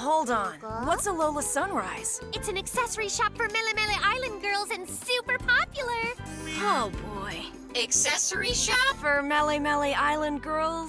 Hold on. What's a Lola Sunrise? It's an accessory shop for Melemele Island girls and super popular. Oh boy. Accessory shop? For Mele Mele Island girls?